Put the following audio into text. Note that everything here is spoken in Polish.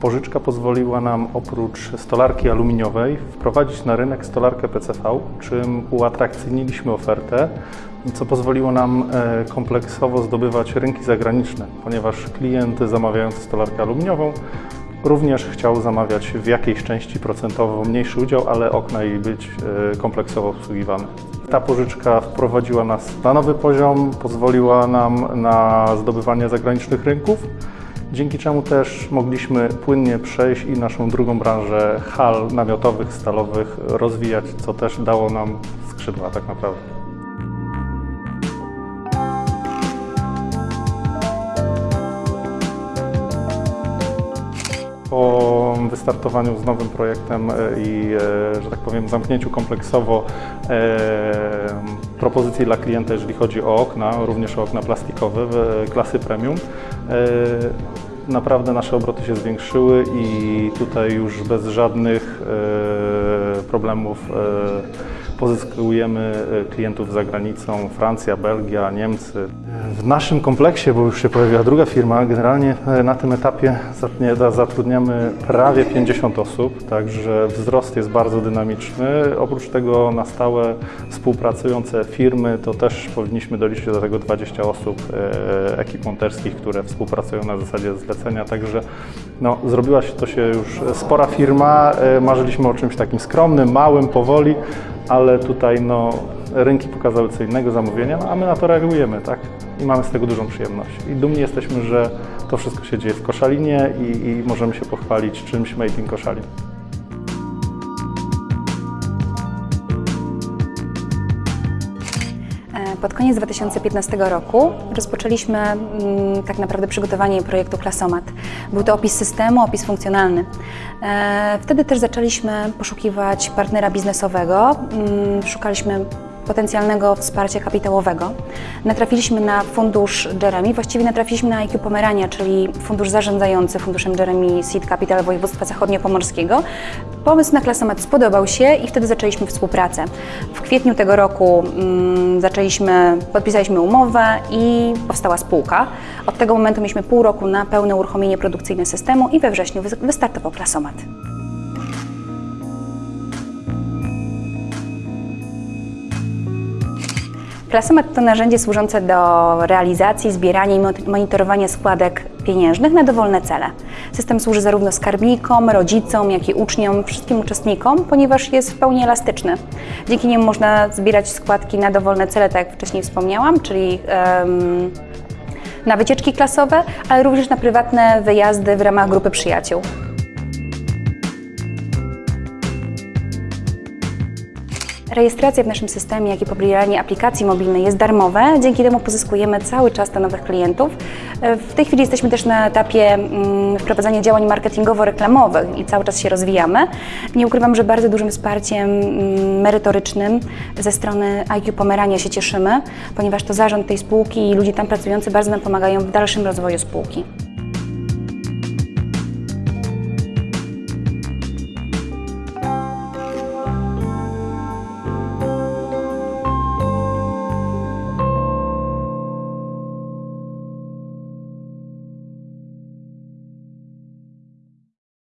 Pożyczka pozwoliła nam oprócz stolarki aluminiowej wprowadzić na rynek stolarkę PCV, czym uatrakcyjniliśmy ofertę, co pozwoliło nam e, kompleksowo zdobywać rynki zagraniczne, ponieważ klient zamawiający stolarkę aluminiową również chciał zamawiać w jakiejś części procentowo mniejszy udział, ale okna jej być e, kompleksowo obsługiwane. Ta pożyczka wprowadziła nas na nowy poziom, pozwoliła nam na zdobywanie zagranicznych rynków, dzięki czemu też mogliśmy płynnie przejść i naszą drugą branżę hal namiotowych, stalowych rozwijać, co też dało nam skrzydła tak naprawdę. Wystartowaniu z nowym projektem e, i, e, że tak powiem, zamknięciu kompleksowo e, propozycji dla klienta, jeżeli chodzi o okna, również o okna plastikowe klasy premium, naprawdę nasze obroty się zwiększyły i tutaj już bez żadnych problemów pozyskujemy e, klientów za granicą, Francja, Belgia, Niemcy. W naszym kompleksie, bo już się pojawiła druga firma, generalnie e, na tym etapie zatrudniamy prawie 50 osób, także wzrost jest bardzo dynamiczny. Oprócz tego na stałe współpracujące firmy, to też powinniśmy doliczyć do tego 20 osób e, ekip monterskich, które współpracują na zasadzie zlecenia, także no, zrobiła się to się już spora firma, e, marzyliśmy o czymś takim skromnym, małym, powoli, ale tutaj no, rynki pokazały co innego zamówienia, no, a my na to reagujemy, tak? I mamy z tego dużą przyjemność. I dumni jesteśmy, że to wszystko się dzieje w Koszalinie i, i możemy się pochwalić czymś made in Koszalin. Pod koniec 2015 roku rozpoczęliśmy mm, tak naprawdę przygotowanie projektu Klasomat. Był to opis systemu, opis funkcjonalny. E, Wtedy też zaczęliśmy poszukiwać partnera biznesowego, mm, szukaliśmy potencjalnego wsparcia kapitałowego. Natrafiliśmy na fundusz Jeremy, właściwie natrafiliśmy na IQ Pomerania, czyli fundusz zarządzający funduszem Jeremy Seed Capital Województwa Zachodniopomorskiego. Pomysł na klasomat spodobał się i wtedy zaczęliśmy współpracę. W kwietniu tego roku mm, zaczęliśmy, podpisaliśmy umowę i powstała spółka. Od tego momentu mieliśmy pół roku na pełne uruchomienie produkcyjne systemu i we wrześniu wys- wystartował klasomat. Klasomat to narzędzie służące do realizacji, zbierania i mo- monitorowania składek pieniężnych na dowolne cele. System służy zarówno skarbnikom, rodzicom, jak i uczniom, wszystkim uczestnikom, ponieważ jest w pełni elastyczny. Dzięki niemu można zbierać składki na dowolne cele, tak jak wcześniej wspomniałam, czyli em, na wycieczki klasowe, ale również na prywatne wyjazdy w ramach grupy przyjaciół. Rejestracja w naszym systemie, jak i pobieranie aplikacji mobilnej jest darmowe. Dzięki temu pozyskujemy cały czas to nowych klientów. W tej chwili jesteśmy też na etapie mm, wprowadzania działań marketingowo-reklamowych i cały czas się rozwijamy. Nie ukrywam, że bardzo dużym wsparciem mm, merytorycznym ze strony IQ Pomerania się cieszymy, ponieważ to zarząd tej spółki i ludzie tam pracujący bardzo nam pomagają w dalszym rozwoju spółki.